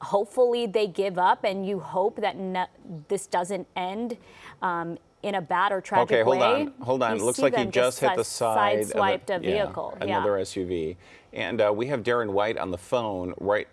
hopefully they give up and you hope that no, this doesn't end um, in a bad or tragic way. okay, hold way. on, hold on. You it looks like he just hit the side sideswiped of a vehicle. Yeah, Yeah. another SUV. And uh, we have Darren White on the phone. Right,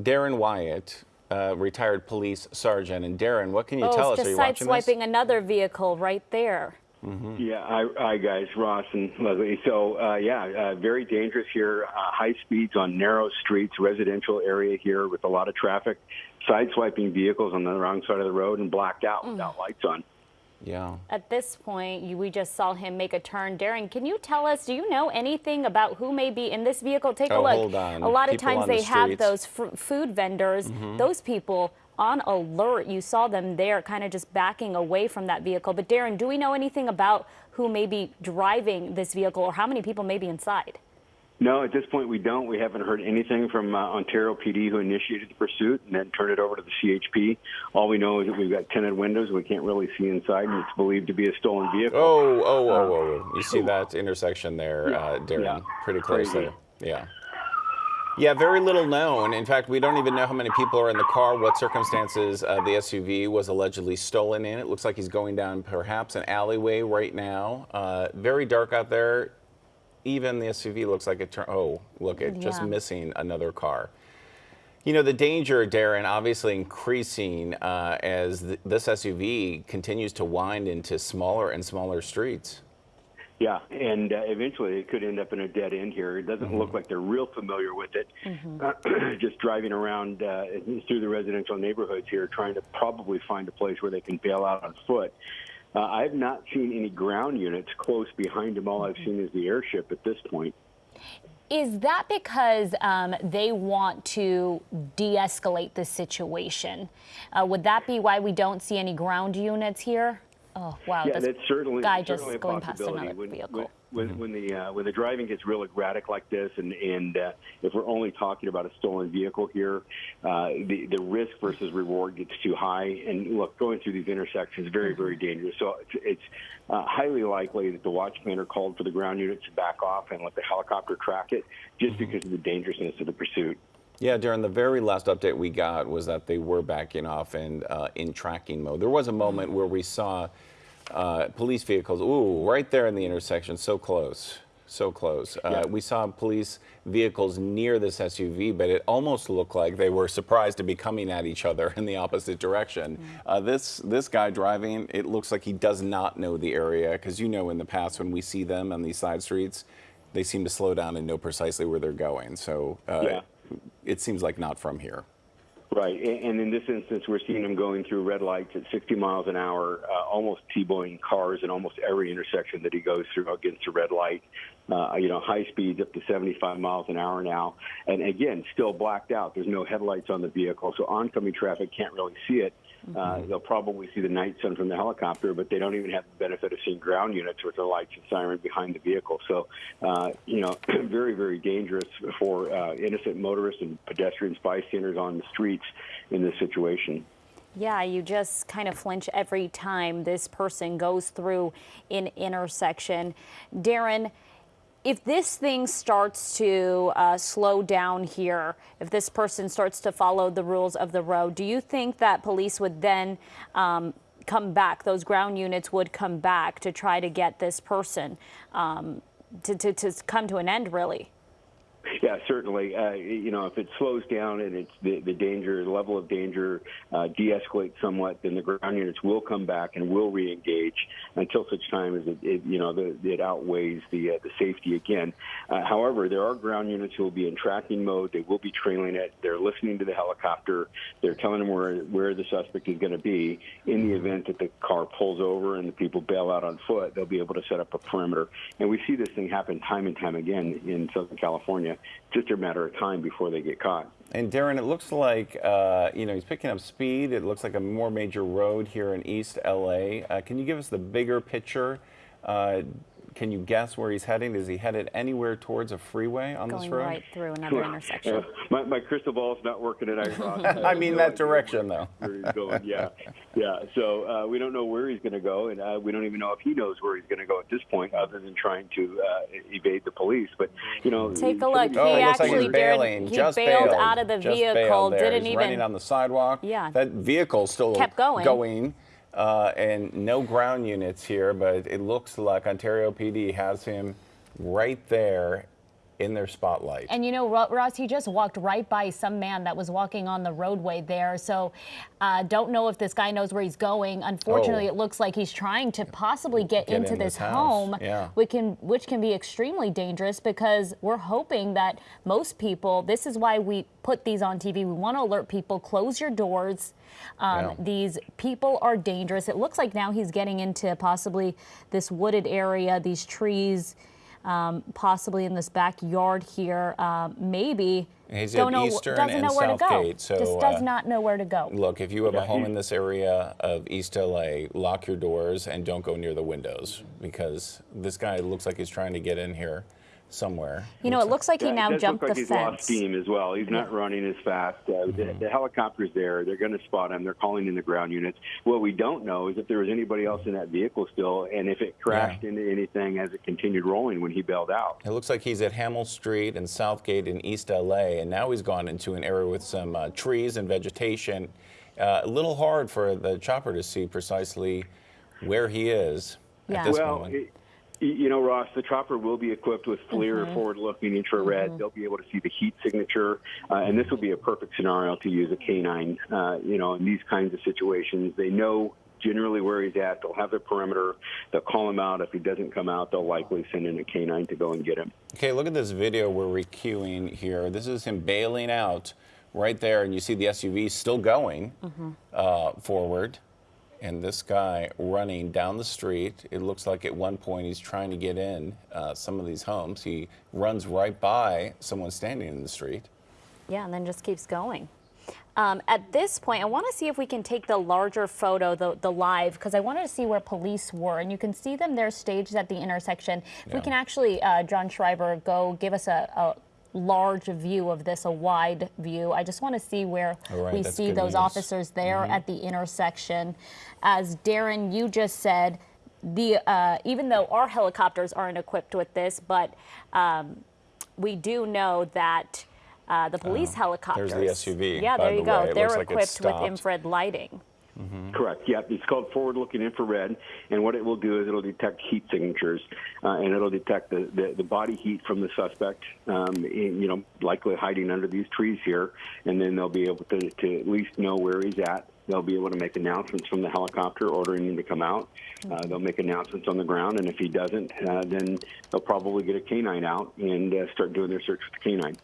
Darren Wyatt, uh, retired police sergeant. And Darren, what can you oh, tell us? just Are you watching this? sideswiping another vehicle right there. Yeah, hi, hi guys, Ross and Leslie. So uh, yeah, uh, very dangerous here. Uh, high speeds on narrow streets, residential area here with a lot of traffic. Sideswiping vehicles on the wrong side of the road and blacked out Mm. without lights on. Yeah. At this point, you, we just saw him make a turn. Darren, can you tell us, do you know anything about who may be in this vehicle? Take a Oh, look. hold on. A lot of times on the they have. Mm-hmm. those fr- food vendors. Those people on alert. You saw them there kind of just backing away from that vehicle. But Darren, do we know anything about who may be driving this vehicle or how many people may be inside? No, at this point we don't. We haven't heard anything from uh, Ontario PD who initiated the pursuit and then turned it over to the CHP. All we know is that we've got tinted windows. We can't really see inside, and it's believed to be a stolen vehicle. Oh, oh, oh, oh, oh. You see that intersection there, Yeah, uh, Darren? yeah. Pretty close Crazy. there. Yeah. Yeah, very little known. In fact, we don't even know how many people are in the car, what circumstances uh, the SUV was allegedly stolen in. It looks like he's going down perhaps an alleyway right now. Uh, very dark out there. Even the SUV looks like it turned. Oh, look, it just missing another car. You know, the danger, Darren, obviously increasing uh, as th- this SUV continues to wind into smaller and smaller streets. Yeah, and uh, eventually it could end up in a dead end here. It doesn't Mm-hmm. look like they're real familiar with it. Uh, just driving around uh, through the residential neighborhoods here, trying to probably find a place where they can bail out on foot. Uh, I've not seen any ground units close behind them. All I've seen is the airship at this point. Is that because um, they want to de escalate the situation? Uh, would that be why we don't see any ground units here? Oh, wow. Yeah, that's certainly guy certainly just a going past possibility. another when, vehicle. When, when, when the uh, when the driving gets real erratic like this, and and uh, if we're only talking about a stolen vehicle here, uh, the the risk versus reward gets too high. And look, going through these intersections is very very dangerous. So it's, it's uh, highly likely that the watch planner called for the ground unit to back off and let the helicopter track it, just because of the dangerousness of the pursuit. Yeah, during the very last update we got was that they were backing off and uh, in tracking mode. There was a moment where we saw uh, police vehicles, ooh, right there in the intersection, so close, so close. Uh, Yeah. We saw police vehicles near this SUV, but it almost looked like they were surprised to be coming at each other in the opposite direction. Uh, this this guy driving, it looks like he does not know the area because you know in the past when we see them on these side streets, they seem to slow down and know precisely where they're going. So. Uh, Yeah. It seems like not from here. Right, and in this instance, we're seeing them going through red lights at 60 miles an hour, uh, almost T-boning cars in almost every intersection that he goes through against a red light. Uh, you know, high speeds up to 75 miles an hour now, and again, still blacked out. There's no headlights on the vehicle, so oncoming traffic can't really see it. Uh, they'll probably see the night sun from the helicopter, but they don't even have the benefit of seeing ground units with the lights and siren behind the vehicle. So, uh, you know, very, very dangerous for uh, innocent motorists and pedestrians, bystanders on the streets in this situation. Yeah, you just kind of flinch every time this person goes through an intersection. Darren, if this thing starts to uh, slow down here, if this person starts to follow the rules of the road, do you think that police would then um, come back, those ground units would come back to try to get this person um, to, to, to come to an end, really? Yeah, certainly. Uh, you know, if it slows down and it's the, the danger, the level of danger uh, de-escalates somewhat, then the ground units will come back and will re-engage until such time as it, it you know, the, it outweighs the uh, the safety again. Uh, however, there are ground units who will be in tracking mode. They will be trailing it. They're listening to the helicopter. They're telling them where where the suspect is going to be. In the event that the car pulls over and the people bail out on foot, they'll be able to set up a perimeter. And we see this thing happen time and time again in Southern California. Just a matter of time before they get caught. And Darren, it looks like uh, you know he's picking up speed. It looks like a more major road here in East LA. Uh, can you give us the bigger picture? Can you guess where he's heading? Is he headed anywhere towards a freeway on this Going road? right through another intersection. Uh, my, my crystal ball's not working tonight. Ross. I mean No that idea direction, though. Where he's going? Yeah, yeah. So uh, we don't know where he's going to go, and uh, we don't even know if he knows where he's going to go at this point, other than trying to uh, evade the police. But you know, Take a look. these- Oh, He looks like actually he's bailing. he just bailed bailed out of the Just vehicle, didn't he's running on the sidewalk. Yeah. That vehicle still Kept going. Going. Uh, and no ground units here, but it looks like Ontario PD has him right there in their spotlight. And you know, Ro- Ross, he just walked right by some man that was walking on the roadway there. So, uh, don't know if this guy knows where he's going. Unfortunately, Oh. it looks like he's trying to possibly get, Get into in this, this home, yeah. which can which can be extremely dangerous because we're hoping that most people. This is why we put these on TV. We want to alert people: close your doors. Um, Yeah. These people are dangerous. It looks like now he's getting into possibly this wooded area, these trees um, possibly in this backyard here. Um, maybe He's don't at know, Eastern doesn't and know where to go. Southgate, so, Just does uh, not know where to go. Look, if you have a home in this area of East LA, lock your doors and don't go near the windows because this guy looks like he's trying to get in here somewhere. You know, it looks like he Yeah, it now does jumped like the he's lost fence. steam as well. He's not running as fast. Uh, the, the helicopter's there. They're going to spot him. They're calling in the ground units. What we don't know is if there was anybody else in that vehicle still, and if it crashed Yeah. into anything as it continued rolling when he bailed out. It looks like he's at Hamel Street and Southgate in East LA, and now he's gone into an area with some uh, trees and vegetation. Uh, a little hard for the chopper to see precisely where he is Yeah. at this Well, moment. it, y- you know, Ross, the chopper will be equipped with FLIR, Mm-hmm. forward-looking infrared. They'll be able to see the heat signature, uh, and this will be a perfect scenario to use a canine. Uh, you know, in these kinds of situations, they know generally where he's at. They'll have the perimeter. They'll call him out. If he doesn't come out, they'll likely send in a canine to go and get him. Okay, look at this video we're recuing here. This is him bailing out right there, and you see the SUV still going uh, forward, and this guy running down the street. It looks like at one point he's trying to get in uh, some of these homes. He runs right by someone standing in the street. Yeah, and then just keeps going. Um, at this point, I want to see if we can take the larger photo, the, the live, because I wanted to see where police were. And you can see them there staged at the intersection. If we can actually, uh, John Schreiber, go give us a, a large view of this, a wide view. I just want to see where right, we see those news. officers there at the intersection. As Darren, you just said, the uh, even though our helicopters aren't equipped with this, but um, we do know that uh, the police helicopters. Oh, there's the SUV, Yeah, there you the go. way. They're looks like equipped with infrared lighting. Correct. Yeah, it's called forward-looking infrared, and what it will do is it'll detect heat signatures, uh, and it'll detect the, the, the body heat from the suspect, um, in, you know, likely hiding under these trees here, and then they'll be able to, to at least know where he's at. They'll be able to make announcements from the helicopter ordering him to come out. Uh, they'll make announcements on the ground, and if he doesn't, uh, then they'll probably get a canine out and uh, start doing their search with the canine.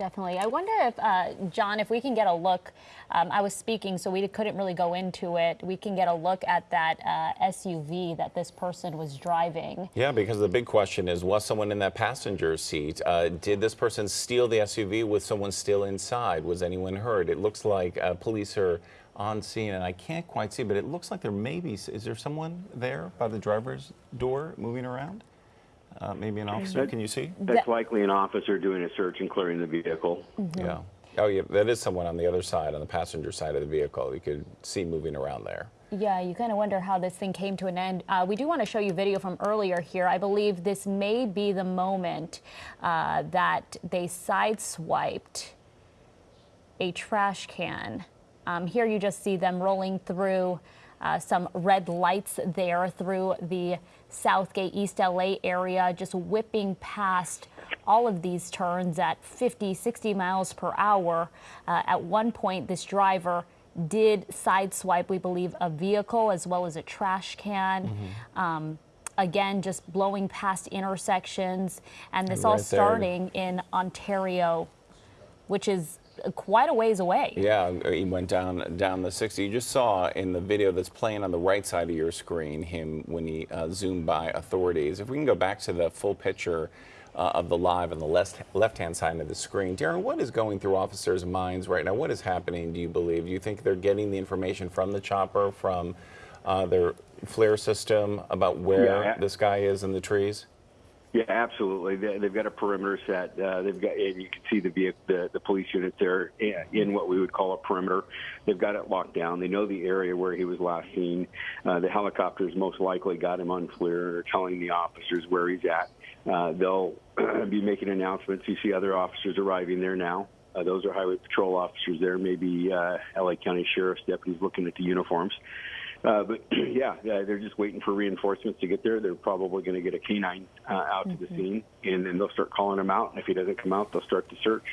Definitely. I wonder if, uh, John, if we can get a look. Um, I was speaking, so we couldn't really go into it. We can get a look at that uh, SUV that this person was driving. Yeah, because the big question is was someone in that passenger seat? Uh, did this person steal the SUV with someone still inside? Was anyone hurt? It looks like uh, police are on scene, and I can't quite see, but it looks like there may be. Is there someone there by the driver's door moving around? Uh, maybe an officer. Can you see? That's likely an officer doing a search and clearing the vehicle. Yeah. Oh, yeah. That is someone on the other side, on the passenger side of the vehicle. You could see moving around there. Yeah, you kind of wonder how this thing came to an end. Uh, we do want to show you video from earlier here. I believe this may be the moment uh, that they sideswiped a trash can. Um, here you just see them rolling through uh, some red lights there through the Southgate East LA area, just whipping past all of these turns at 50, 60 miles per hour. Uh, at one point, this driver did sideswipe, we believe, a vehicle as well as a trash can. Um, again, just blowing past intersections, and this all Right there. starting in Ontario, which is quite a ways away. Yeah, he went down down the 60. You just saw in the video that's playing on the right side of your screen him when he uh, zoomed by authorities. If we can go back to the full picture uh, of the live on the left left hand side of the screen, Darren, what is going through officers' minds right now? What is happening? Do you believe? Do you think they're getting the information from the chopper, from uh, their FLIR system about where Yeah. this guy is in the trees? Yeah, absolutely. They, they've got a perimeter set. Uh, they've got, and you can see the, vehicle, the the police unit there in- in what we would call a perimeter. They've got it locked down. They know the area where he was last seen. Uh, the helicopters most likely got him on FLIR or telling the officers where he's at. Uh, they'll be making announcements. You see other officers arriving there now. Uh, those are highway patrol officers there, maybe uh, LA County Sheriff's deputies looking at the uniforms. Uh, but yeah, uh, they're just waiting for reinforcements to get there. They're probably going to get a canine uh, out to the scene, and then they'll start calling him out. And if he doesn't come out, they'll start the search.